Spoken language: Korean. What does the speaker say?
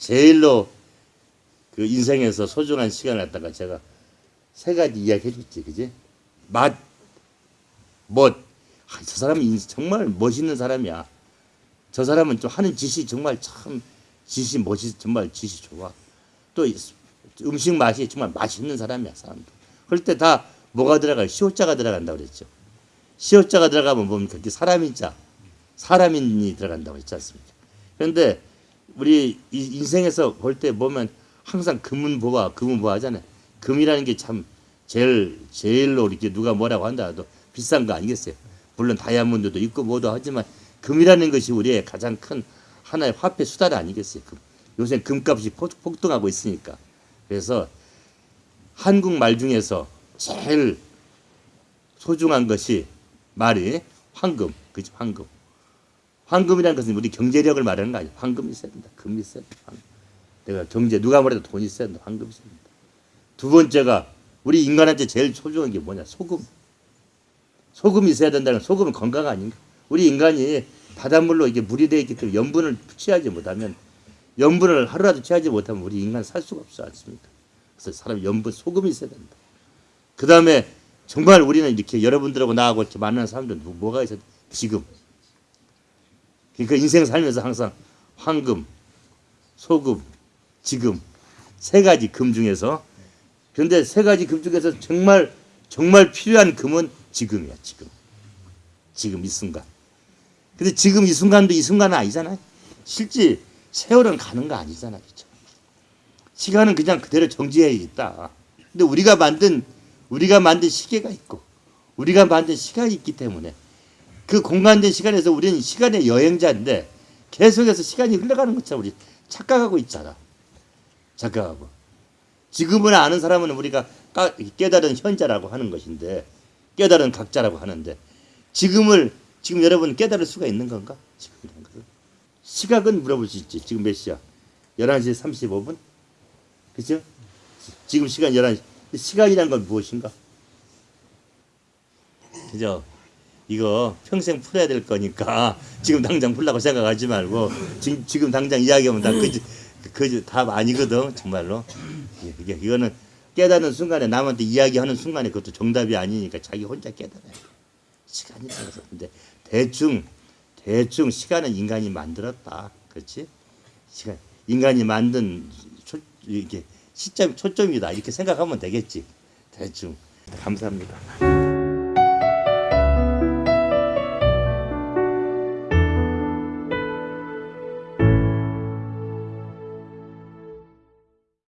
제일로 그 인생에서 소중한 시간을 갖다가 제가 세 가지 이야기 해줬지, 그지? 맛, 멋. 아, 저 사람은 인- 정말 멋있는 사람이야. 저 사람은 좀 하는 짓이 정말 참 짓이 멋이 정말 짓이 좋아. 또 이- 음식 맛이 정말 맛있는 사람이야, 사람도. 그럴 때 다 뭐가 들어가요? 시옷자가 들어간다고 그랬죠. 시옷자가 들어가면 뭡니까? 그게 사람인 자, 사람인이 들어간다고 했지 않습니까? 그런데 우리 이 인생에서 볼 때 보면 항상 금은보화, 금은보화 하잖아요. 금이라는 게 참 제일 제일로 이렇게 누가 뭐라고 한다 해도 비싼 거 아니겠어요. 물론 다이아몬드도 있고 뭐도 하지만 금이라는 것이 우리의 가장 큰 하나의 화폐 수단 아니겠어요. 금. 요새 금값이 폭- 폭등하고 있으니까. 그래서 한국 말 중에서 제일 소중한 것이 말이 황금, 그죠? 황금. 황금이라는 것은 우리 경제력을 말하는 거 아니에요. 황금이 있어야 된다. 금이 있어야 된다. 황금. 내가 경제 누가 뭐래도 돈이 있어야 된다. 황금이 있어야 된다. 두 번째가 우리 인간한테 제일 소중한 게 뭐냐? 소금. 소금이 있어야 된다는 소금은 건강 아닌가? 우리 인간이 바닷물로 이게 물이 되어 있기 때문에 염분을 취하지 못하면 염분을 하루라도 취하지 못하면 우리 인간 살 수가 없지 않습니까? 그래서 사람 염분 소금이 있어야 된다. 그 다음에 정말 우리는 이렇게 여러분들하고 나하고 이렇게 만나는 사람들은 뭐- 뭐가 있어? 지금. 그러니까 인생 살면서 항상 황금, 소금, 지금 세 가지 금 중에서 그런데 세 가지 금 중에서 정말 정말 필요한 금은 지금이야 지금. 지금 이 순간. 근데 지금 이 순간도 이 순간은 아니잖아요 실제 세월은 가는 거 아니잖아 그죠 시간은 그냥 그대로 정지해 있다. 근데 우리가 만든 우리가 만든 시계가 있고 우리가 만든 시간이 있기 때문에 그 공간된 시간에서 우리는 시간의 여행자인데 계속해서 시간이 흘러가는 것처럼 우리 착각하고 있잖아. 착각하고. 지금은 아는 사람은 우리가 까- 깨달은 현자라고 하는 것인데 깨달은 각자라고 하는데 지금을 지금 여러분 깨달을 수가 있는 건가? 시각은 물어볼 수 있지. 지금 몇 시야? 11시 35분? 그죠? 지금 시간 11시. 시간이란 건 무엇인가? 그죠? 이거 평생 풀어야 될 거니까 지금 당장 풀라고 생각하지 말고 지금, 지금 당장 이야기하면 다 그지 그지 답 아니거든 정말로. 예, 이게 이거는 깨닫는 순간에 남한테 이야기하는 순간에 그것도 정답이 아니니까 자기 혼자 깨달아야 돼. 시간이 들어서. 근데 대충 대충 시간은 인간이 만들었다. 그렇지? 시간 인간이 만든 초, 이게 시점 초점이다. 이렇게 생각하면 되겠지. 대충. 감사합니다.